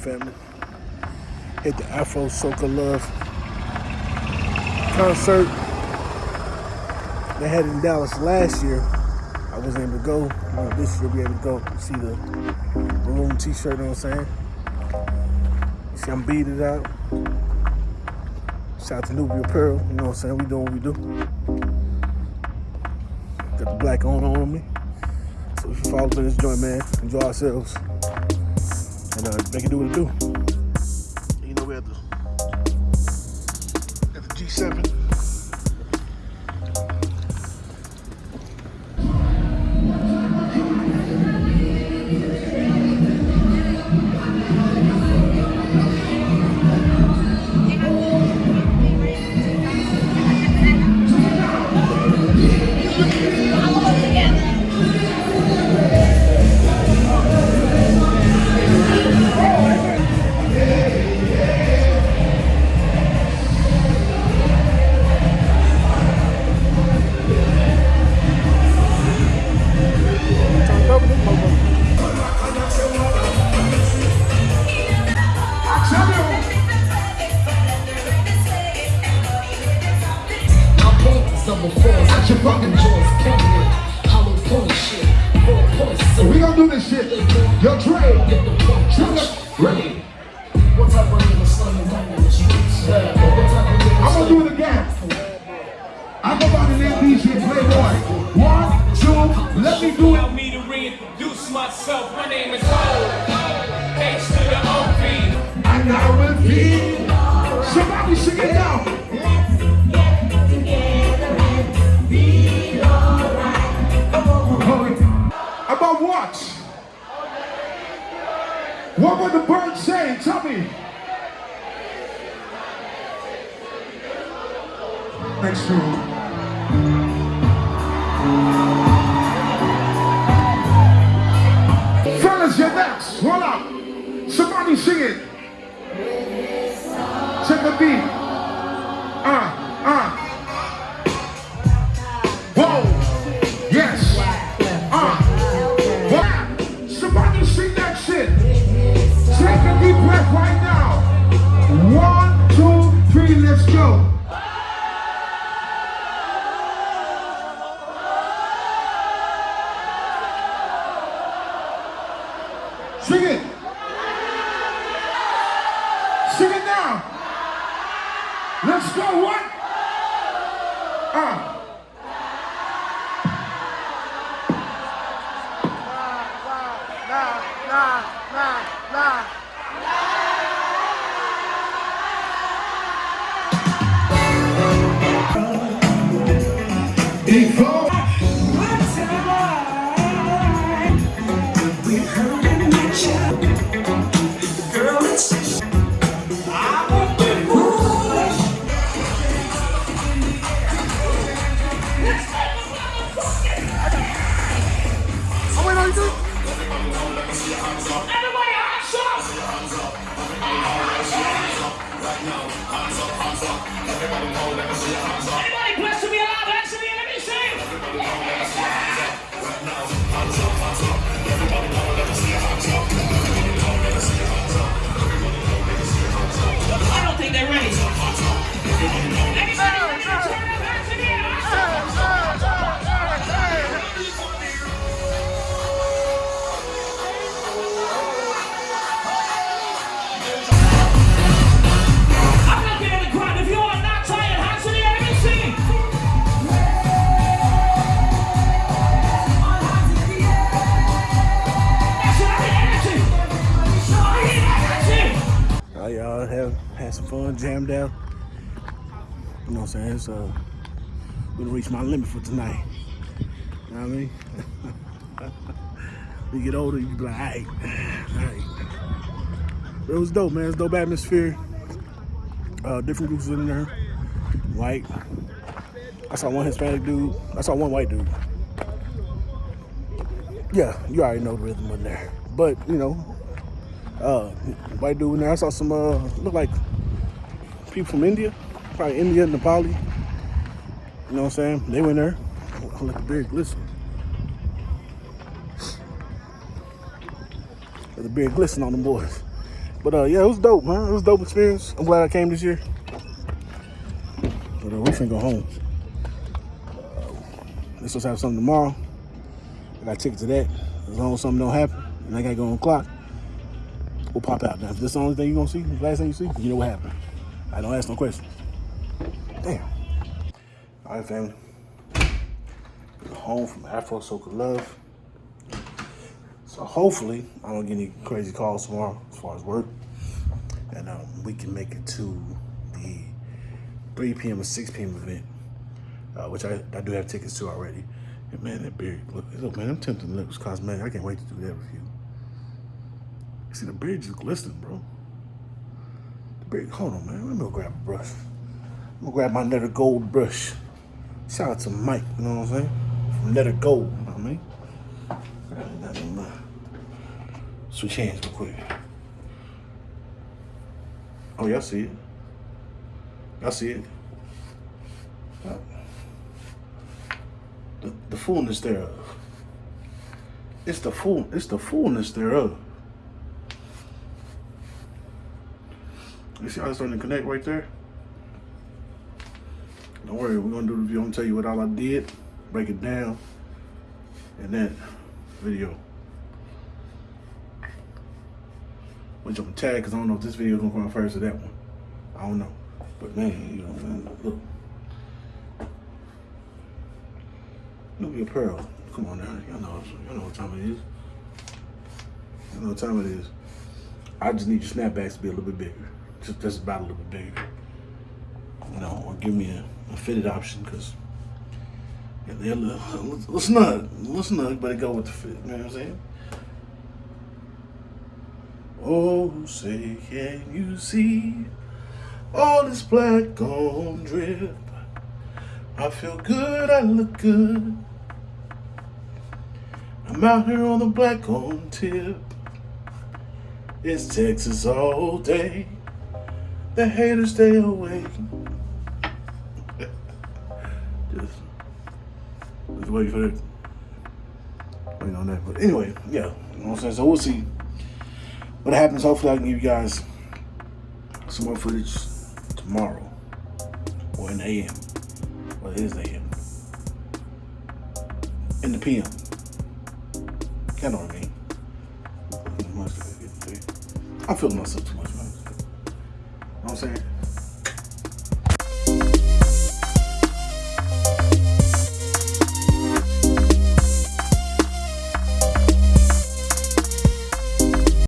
family. Hit the Afro Soca Love concert they had in Dallas last year. I wasn't able to go. This year, be able to go see the maroon t-shirt, you know what I'm saying? You see, I'm beaded out. Shout out to Nubia Apparel, you know what I'm saying? We doing what we do. Got the black on on me. So if you follow this joint, man, enjoy ourselves. And uh, make it do what it do. You know, we have the, got the G7. Fucking jaws, come here. Hollow point shit, four points. So We gonna do this shit. Yo, Dre. get the point. Trigger. Ready. What type of nigga slamming down in the streets? Yeah, what type of nigga I'm gonna do it again. I go by the name DJ Playboy. One, two, let me do Allow it. me to reintroduce myself. My name is Ho. H to the OP. I now repeat. Somebody sing it What the birds saying? Tell me. Next room. Fellas, you're next. Hold up. Somebody sing it. Take a beat. Uh, uh. Let's go. What? Uh. Big have had some fun, jammed out. You know what I'm saying? So we gonna reach my limit for tonight. You know what I mean? you get older, you be like, all right, all right. But it was dope, man. It's dope atmosphere. Uh, different groups in there. White. I saw one Hispanic dude. I saw one white dude. Yeah, you already know the rhythm in there. But, you know, uh, white dude in there. I saw some, uh, look like people from India, probably India, Nepali. You know what I'm saying? They went there. I let the beard glisten. Let the beard glisten on them boys. But uh, yeah, it was dope, man. It was a dope experience. I'm glad I came this year. But uh, we finna go home. Uh, let's just have something tomorrow. I got tickets to that. As long as something don't happen and I gotta go on clock, we'll pop out. Now, if this is the only thing you're gonna see, the last thing you see, you know what happened. I don't ask no questions. Damn. All right, family. Home from Afro Soca Love. So hopefully I don't get any crazy calls tomorrow as far as work. And um, we can make it to the 3 p.m. or 6 p.m. event, uh, which I, I do have tickets to already. And man, that beard, look, look man, I'm tempted to lips cosmetic. I can't wait to do that with you. See, the beard just glistening, bro. The beard, hold on, man. Let me go grab a brush. I'm gonna grab my Netter Gold brush. Shout out to Mike, you know what I'm saying? From Netter Gold, you know what I mean? Switch hands real quick. Oh, y'all see it. Y'all see it. The, the fullness thereof. It's the full. It's the fullness thereof. You see how it's starting to connect right there? Don't worry, we're gonna do the video and tell you what all I did, break it down and that video. Which I'm gonna tag because I don't know if this video is gonna come first or that one. I don't know. But man, you know, man, look. Nubia Apparel. Come on now. Y'all know, y'all know what time it is. Y'all know what time it is. I just need your snapbacks to be a little bit bigger. Just about a little bit bigger. You know, or give me a, a fitted option because. A little snug, but it go with the fit. You know what I'm saying? Oh, say, can you see all this black on drip? I feel good, I look good. I'm out here on the black on tip. It's Texas all day. The haters stay away. just, just wait for it. Waiting on that. But anyway, yeah. You know what I'm saying? So we'll see what happens. Hopefully I can give you guys some more footage tomorrow. Or in the AM. Well, it is AM. In the PM. Y'all know what I mean. I'm feeling myself too much, man. I'm saying?